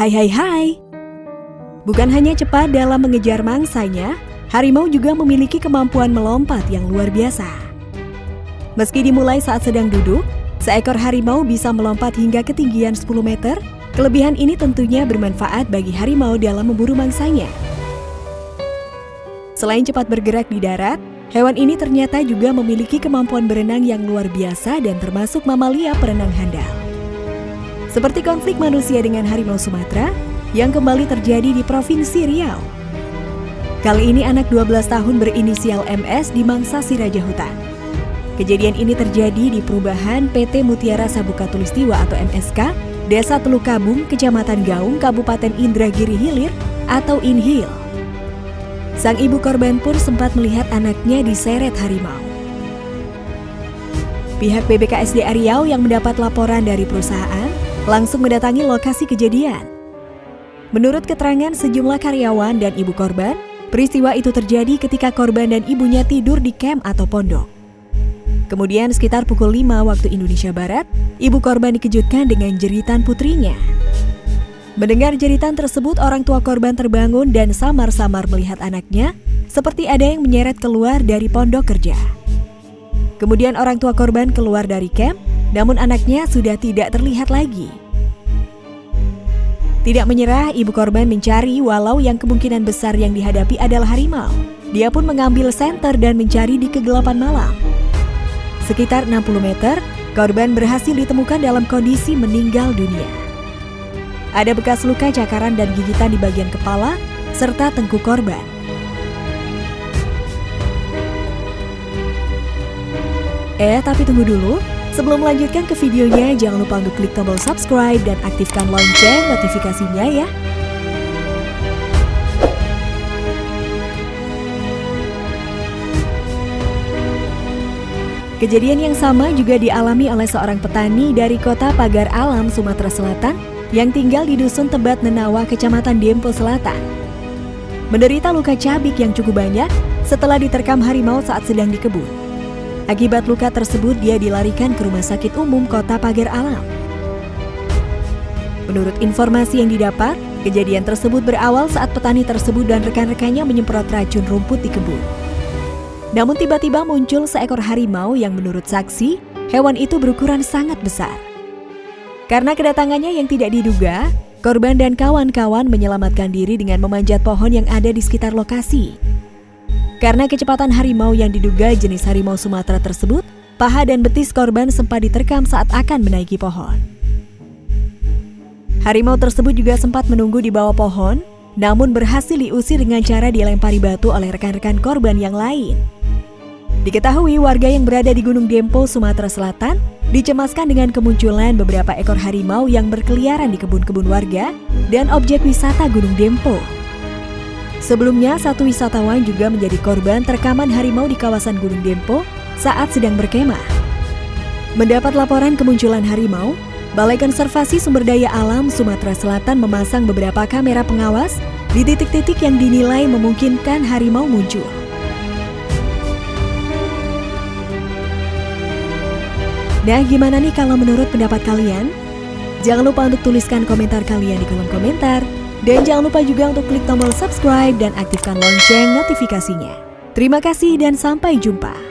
Hai hai hai. Bukan hanya cepat dalam mengejar mangsanya, harimau juga memiliki kemampuan melompat yang luar biasa. Meski dimulai saat sedang duduk, seekor harimau bisa melompat hingga ketinggian 10 meter. Kelebihan ini tentunya bermanfaat bagi harimau dalam memburu mangsanya. Selain cepat bergerak di darat, hewan ini ternyata juga memiliki kemampuan berenang yang luar biasa dan termasuk mamalia perenang handal. Seperti konflik manusia dengan harimau Sumatera yang kembali terjadi di Provinsi Riau. Kali ini anak 12 tahun berinisial MS di Mangsa Siraja Hutan. Kejadian ini terjadi di perubahan PT Mutiara Sabuka Tulistiwa atau MSK, Desa Teluk Kabung, Kecamatan Gaung, Kabupaten Indragiri Hilir atau Inhil. Sang ibu korban pun sempat melihat anaknya diseret harimau. Pihak BBKSD Riau yang mendapat laporan dari perusahaan langsung mendatangi lokasi kejadian. Menurut keterangan sejumlah karyawan dan ibu korban, peristiwa itu terjadi ketika korban dan ibunya tidur di camp atau pondok. Kemudian sekitar pukul 5 waktu Indonesia Barat, ibu korban dikejutkan dengan jeritan putrinya. Mendengar jeritan tersebut, orang tua korban terbangun dan samar-samar melihat anaknya, seperti ada yang menyeret keluar dari pondok kerja. Kemudian orang tua korban keluar dari camp namun anaknya sudah tidak terlihat lagi. Tidak menyerah, ibu korban mencari walau yang kemungkinan besar yang dihadapi adalah harimau. Dia pun mengambil senter dan mencari di kegelapan malam. Sekitar 60 meter, korban berhasil ditemukan dalam kondisi meninggal dunia. Ada bekas luka cakaran dan gigitan di bagian kepala, serta tengkuk korban. Eh, tapi tunggu dulu, Sebelum melanjutkan ke videonya, jangan lupa untuk klik tombol subscribe dan aktifkan lonceng notifikasinya ya. Kejadian yang sama juga dialami oleh seorang petani dari kota Pagar Alam, Sumatera Selatan yang tinggal di Dusun Tebat Nenawa, Kecamatan Dempo Selatan. Menderita luka cabik yang cukup banyak setelah diterkam harimau saat sedang di kebun. Akibat luka tersebut, dia dilarikan ke Rumah Sakit Umum Kota Pagar Alam. Menurut informasi yang didapat, kejadian tersebut berawal saat petani tersebut dan rekan-rekannya menyemprot racun rumput di kebun. Namun tiba-tiba muncul seekor harimau yang menurut saksi, hewan itu berukuran sangat besar. Karena kedatangannya yang tidak diduga, korban dan kawan-kawan menyelamatkan diri dengan memanjat pohon yang ada di sekitar lokasi. Karena kecepatan harimau yang diduga jenis harimau Sumatera tersebut, paha dan betis korban sempat diterkam saat akan menaiki pohon. Harimau tersebut juga sempat menunggu di bawah pohon, namun berhasil diusir dengan cara dilempari batu oleh rekan-rekan korban yang lain. Diketahui warga yang berada di Gunung Dempo, Sumatera Selatan, dicemaskan dengan kemunculan beberapa ekor harimau yang berkeliaran di kebun-kebun warga dan objek wisata Gunung Dempo. Sebelumnya, satu wisatawan juga menjadi korban terkaman harimau di kawasan Gunung Dempo saat sedang berkemah. Mendapat laporan kemunculan harimau, Balai Konservasi Sumber Daya Alam Sumatera Selatan memasang beberapa kamera pengawas di titik-titik yang dinilai memungkinkan harimau muncul. Nah, gimana nih kalau menurut pendapat kalian? Jangan lupa untuk tuliskan komentar kalian di kolom komentar. Dan jangan lupa juga untuk klik tombol subscribe dan aktifkan lonceng notifikasinya. Terima kasih dan sampai jumpa.